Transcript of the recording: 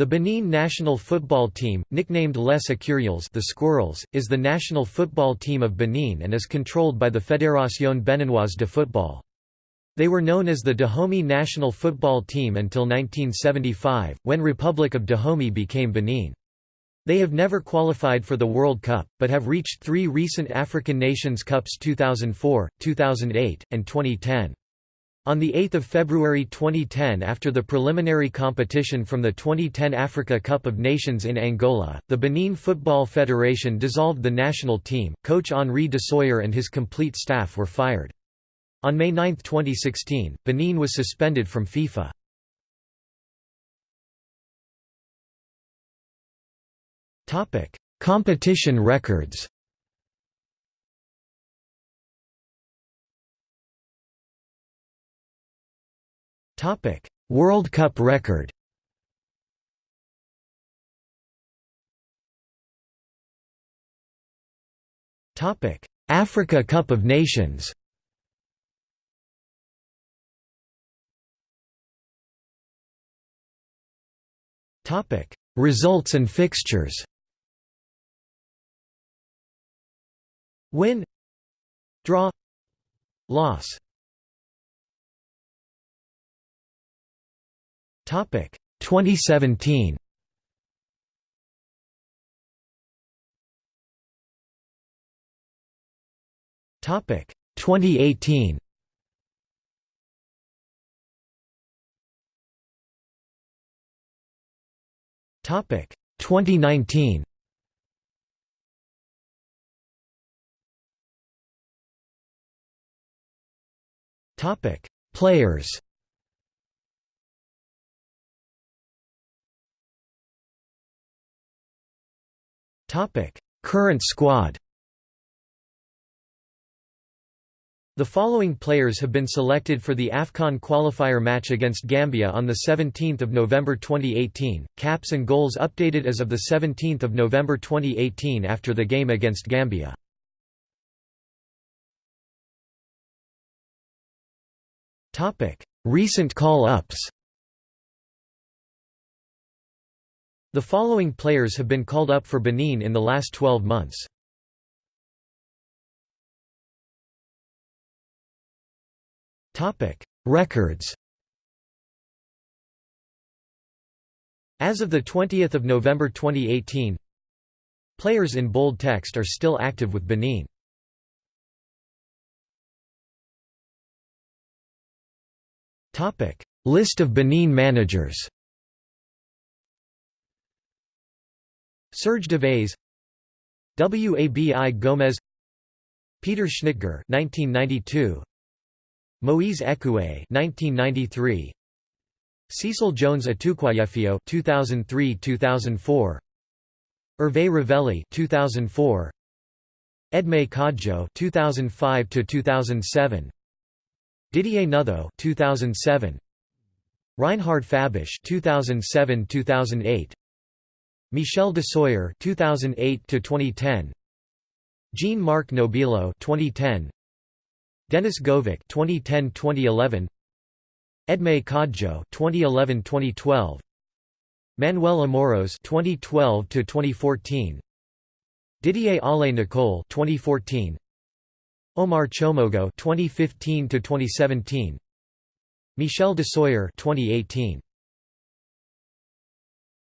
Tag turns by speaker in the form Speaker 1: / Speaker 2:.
Speaker 1: The Benin national football team, nicknamed Les Écureuils the Squirrels, is the national football team of Benin and is controlled by the Fédération Beninoise de Football. They were known as the Dahomey national football team until 1975, when Republic of Dahomey became Benin. They have never qualified for the World Cup, but have reached three recent African Nations Cups 2004, 2008, and 2010. On 8 February 2010 after the preliminary competition from the 2010 Africa Cup of Nations in Angola, the Benin Football Federation dissolved the national team, coach Henri Dussuyer and his complete staff were fired. On May 9, 2016, Benin was suspended from FIFA. Competition records Topic: World Cup record. Topic: Africa Cup of Nations. Topic: Results and fixtures. Win Draw Loss Topic 2017. Topic 2018. Topic 2019. Topic Players Topic: Current squad. The following players have been selected for the AFCON qualifier match against Gambia on 17 November 2018, caps and goals updated as of 17 November 2018 after the game against Gambia. Recent call-ups The following players have been called up for Benin in the last 12 months. Records As of 20 November 2018 Players in bold text are still active with Benin. List of Benin managers Serge Devèze Wabi Gomez Peter Schnittger 1992 Moise Ekoué 1993 Cecil Jones Attuquayefio 2003-2004 Hervé Revelli 2004 Edmé Kodjo 2005-2007 Didier Notheaux 2007 Reinhard Fabisch 2007-2008 Michel Dussuyer 2008 to 2010 Jean-Marc Nobilo 2010 Denis Goavec 2010-2011 Edmé Kodjo 2011-2012 Manuel Amoros 2012 to 2014 Didier Ollé-Nicolle 2014 Omar Tchomogo 2015 to 2017 Michel Dussuyer 2018